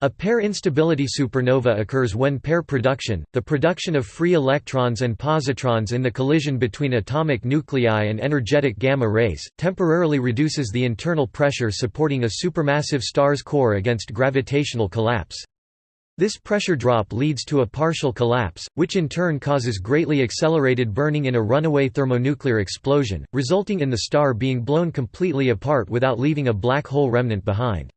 A pair instability supernova occurs when pair production, the production of free electrons and positrons in the collision between atomic nuclei and energetic gamma rays, temporarily reduces the internal pressure supporting a supermassive star's core against gravitational collapse. This pressure drop leads to a partial collapse, which in turn causes greatly accelerated burning in a runaway thermonuclear explosion, resulting in the star being blown completely apart without leaving a black hole remnant behind.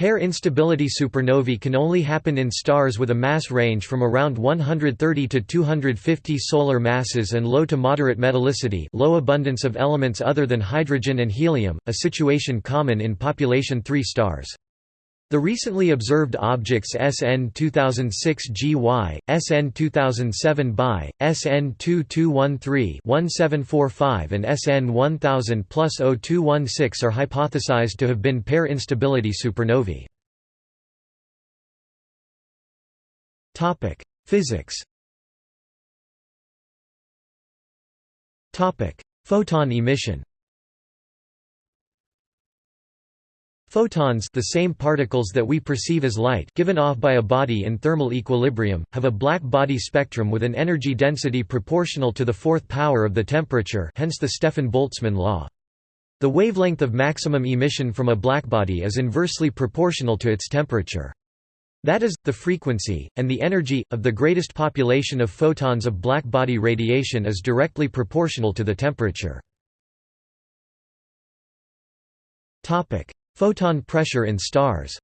Pair instability supernovae can only happen in stars with a mass range from around 130 to 250 solar masses and low to moderate metallicity low abundance of elements other than hydrogen and helium, a situation common in population 3 stars. The recently observed objects SN 2006 GY, SN 2007 BY, SN 2213-1745 and SN 1000 plus 0216 are hypothesized to have been pair instability supernovae. Physics Photon emission Photons the same particles that we perceive as light given off by a body in thermal equilibrium, have a black body spectrum with an energy density proportional to the fourth power of the temperature hence the Stefan-Boltzmann law. The wavelength of maximum emission from a blackbody is inversely proportional to its temperature. That is, the frequency, and the energy, of the greatest population of photons of blackbody radiation is directly proportional to the temperature. Photon pressure in stars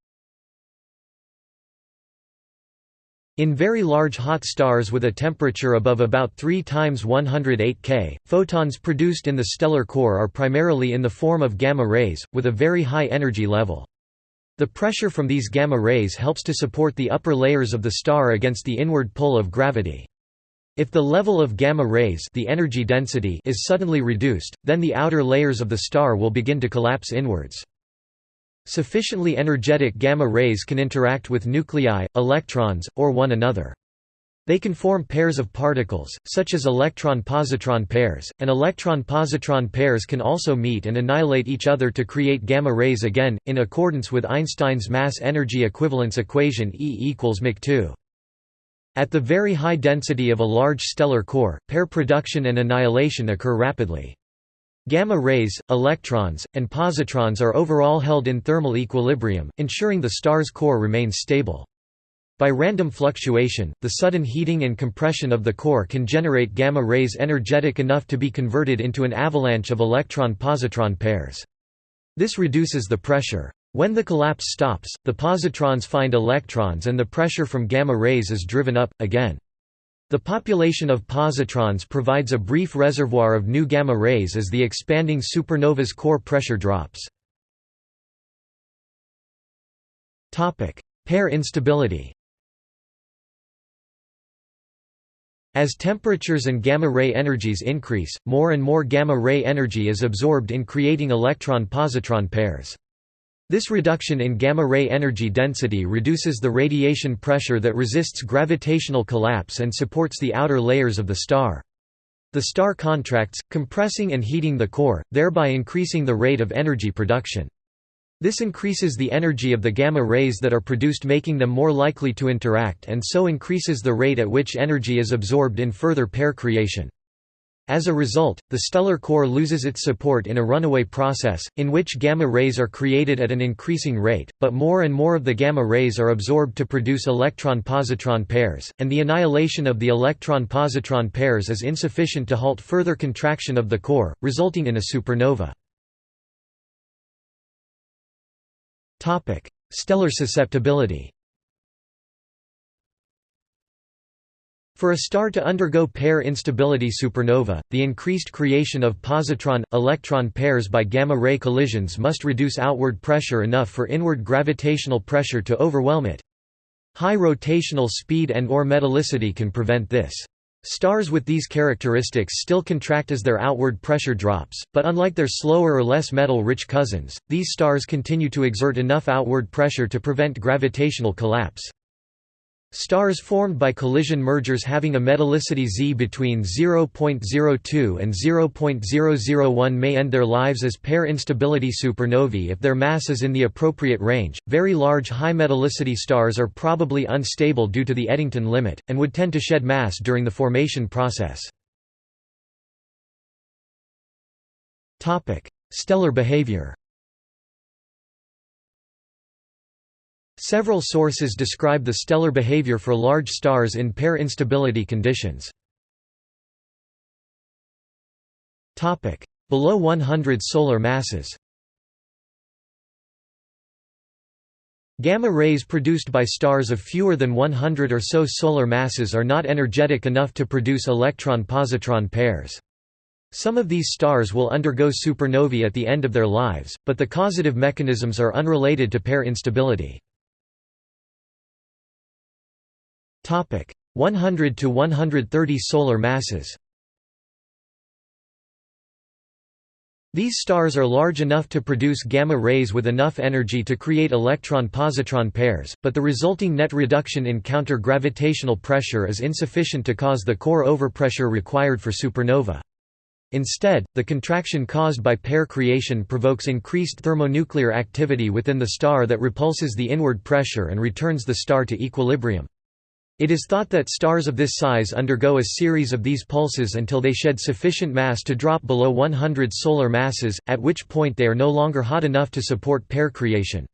In very large hot stars with a temperature above about 3 times 108 K, photons produced in the stellar core are primarily in the form of gamma rays, with a very high energy level. The pressure from these gamma rays helps to support the upper layers of the star against the inward pull of gravity. If the level of gamma rays the energy density is suddenly reduced, then the outer layers of the star will begin to collapse inwards. Sufficiently energetic gamma rays can interact with nuclei, electrons, or one another. They can form pairs of particles, such as electron-positron pairs, and electron-positron pairs can also meet and annihilate each other to create gamma rays again, in accordance with Einstein's mass-energy equivalence equation E equals mc2. At the very high density of a large stellar core, pair production and annihilation occur rapidly. Gamma rays, electrons, and positrons are overall held in thermal equilibrium, ensuring the star's core remains stable. By random fluctuation, the sudden heating and compression of the core can generate gamma rays energetic enough to be converted into an avalanche of electron-positron pairs. This reduces the pressure. When the collapse stops, the positrons find electrons and the pressure from gamma rays is driven up, again. The population of positrons provides a brief reservoir of new gamma rays as the expanding supernova's core pressure drops. Pair instability As temperatures and gamma-ray energies increase, more and more gamma-ray energy is absorbed in creating electron-positron pairs. This reduction in gamma-ray energy density reduces the radiation pressure that resists gravitational collapse and supports the outer layers of the star. The star contracts, compressing and heating the core, thereby increasing the rate of energy production. This increases the energy of the gamma rays that are produced making them more likely to interact and so increases the rate at which energy is absorbed in further pair creation. As a result, the stellar core loses its support in a runaway process, in which gamma rays are created at an increasing rate, but more and more of the gamma rays are absorbed to produce electron-positron pairs, and the annihilation of the electron-positron pairs is insufficient to halt further contraction of the core, resulting in a supernova. Stellar susceptibility For a star to undergo pair instability supernova, the increased creation of positron-electron pairs by gamma-ray collisions must reduce outward pressure enough for inward gravitational pressure to overwhelm it. High rotational speed and or metallicity can prevent this. Stars with these characteristics still contract as their outward pressure drops, but unlike their slower or less metal-rich cousins, these stars continue to exert enough outward pressure to prevent gravitational collapse. Stars formed by collision mergers having a metallicity Z between 0.02 and 0.001 may end their lives as pair instability supernovae if their mass is in the appropriate range. Very large high metallicity stars are probably unstable due to the Eddington limit, and would tend to shed mass during the formation process. Stellar behavior Several sources describe the stellar behavior for large stars in pair instability conditions. Below 100 solar masses Gamma rays produced by stars of fewer than 100 or so solar masses are not energetic enough to produce electron-positron pairs. Some of these stars will undergo supernovae at the end of their lives, but the causative mechanisms are unrelated to pair instability. 100 to 130 solar masses These stars are large enough to produce gamma rays with enough energy to create electron-positron pairs, but the resulting net reduction in counter-gravitational pressure is insufficient to cause the core overpressure required for supernova. Instead, the contraction caused by pair creation provokes increased thermonuclear activity within the star that repulses the inward pressure and returns the star to equilibrium. It is thought that stars of this size undergo a series of these pulses until they shed sufficient mass to drop below 100 solar masses, at which point they are no longer hot enough to support pair creation.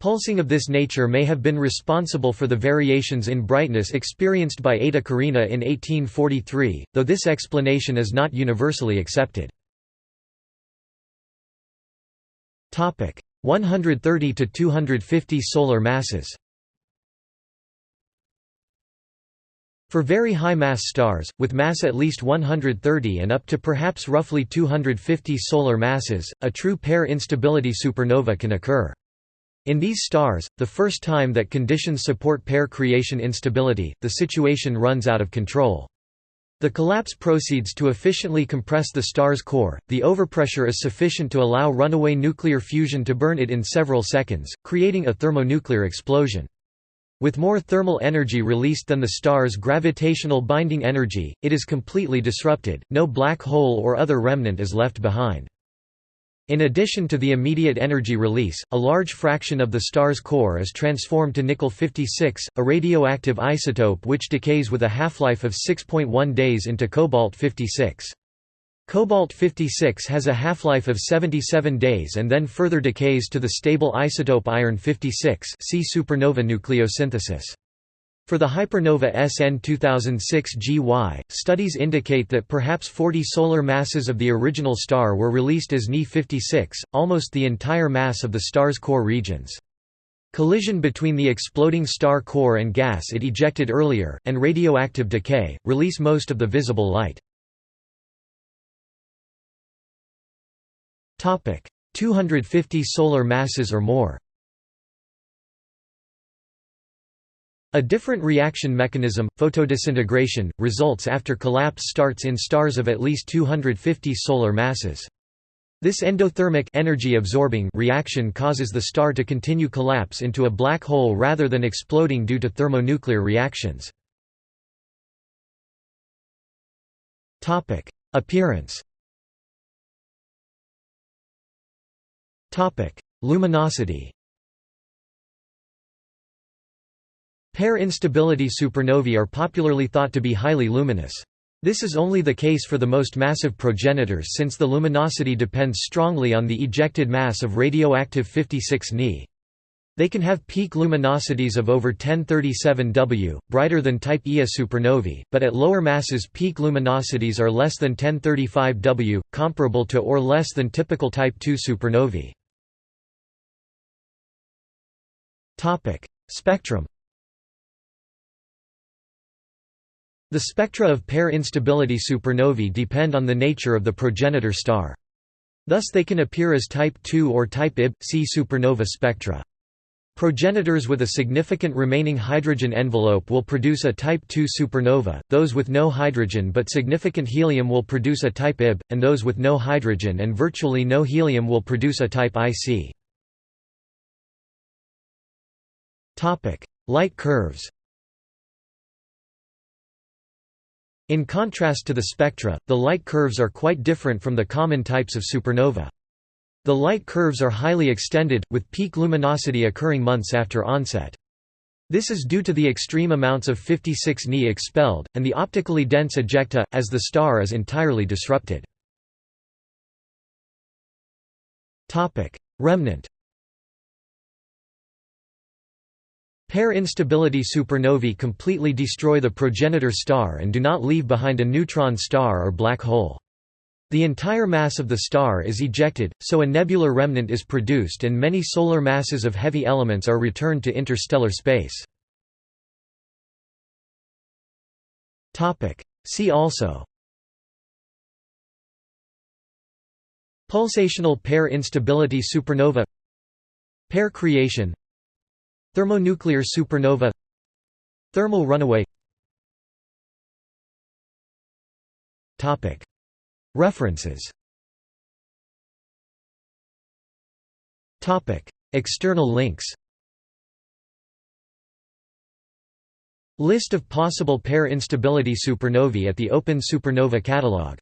Pulsing of this nature may have been responsible for the variations in brightness experienced by Eta Carinae in 1843, though this explanation is not universally accepted. 130 to 250 solar masses For very high-mass stars, with mass at least 130 and up to perhaps roughly 250 solar masses, a true pair instability supernova can occur. In these stars, the first time that conditions support pair creation instability, the situation runs out of control. The collapse proceeds to efficiently compress the star's core, the overpressure is sufficient to allow runaway nuclear fusion to burn it in several seconds, creating a thermonuclear explosion. With more thermal energy released than the star's gravitational binding energy, it is completely disrupted, no black hole or other remnant is left behind. In addition to the immediate energy release, a large fraction of the star's core is transformed to nickel-56, a radioactive isotope which decays with a half-life of 6.1 days into cobalt-56. Cobalt-56 has a half-life of 77 days and then further decays to the stable isotope iron-56 see supernova nucleosynthesis. For the hypernova SN 2006 GY, studies indicate that perhaps 40 solar masses of the original star were released as Ni-56, almost the entire mass of the star's core regions. Collision between the exploding star core and gas it ejected earlier, and radioactive decay, release most of the visible light. 250 solar masses or more A different reaction mechanism, photodisintegration, results after collapse starts in stars of at least 250 solar masses. This endothermic energy absorbing reaction causes the star to continue collapse into a black hole rather than exploding due to thermonuclear reactions. Appearance Luminosity Pair instability supernovae are popularly thought to be highly luminous. This is only the case for the most massive progenitors since the luminosity depends strongly on the ejected mass of radioactive 56 Ni. They can have peak luminosities of over 1037 W, brighter than Type Ia supernovae, but at lower masses peak luminosities are less than 1035 W, comparable to or less than typical Type II supernovae. Spectrum. The spectra of pair instability supernovae depend on the nature of the progenitor star. Thus they can appear as type II or type Ib, see supernova spectra. Progenitors with a significant remaining hydrogen envelope will produce a type II supernova, those with no hydrogen but significant helium will produce a type Ib, and those with no hydrogen and virtually no helium will produce a type IC. Topic: Light curves. In contrast to the spectra, the light curves are quite different from the common types of supernova. The light curves are highly extended, with peak luminosity occurring months after onset. This is due to the extreme amounts of 56 Ni expelled, and the optically dense ejecta, as the star is entirely disrupted. Remnant Pair instability supernovae completely destroy the progenitor star and do not leave behind a neutron star or black hole. The entire mass of the star is ejected, so a nebular remnant is produced and many solar masses of heavy elements are returned to interstellar space. See also Pulsational pair instability supernova Pair creation Thermonuclear supernova. Thermal runaway. References. External links. List of possible pair instability supernovae at the Open Supernova Catalog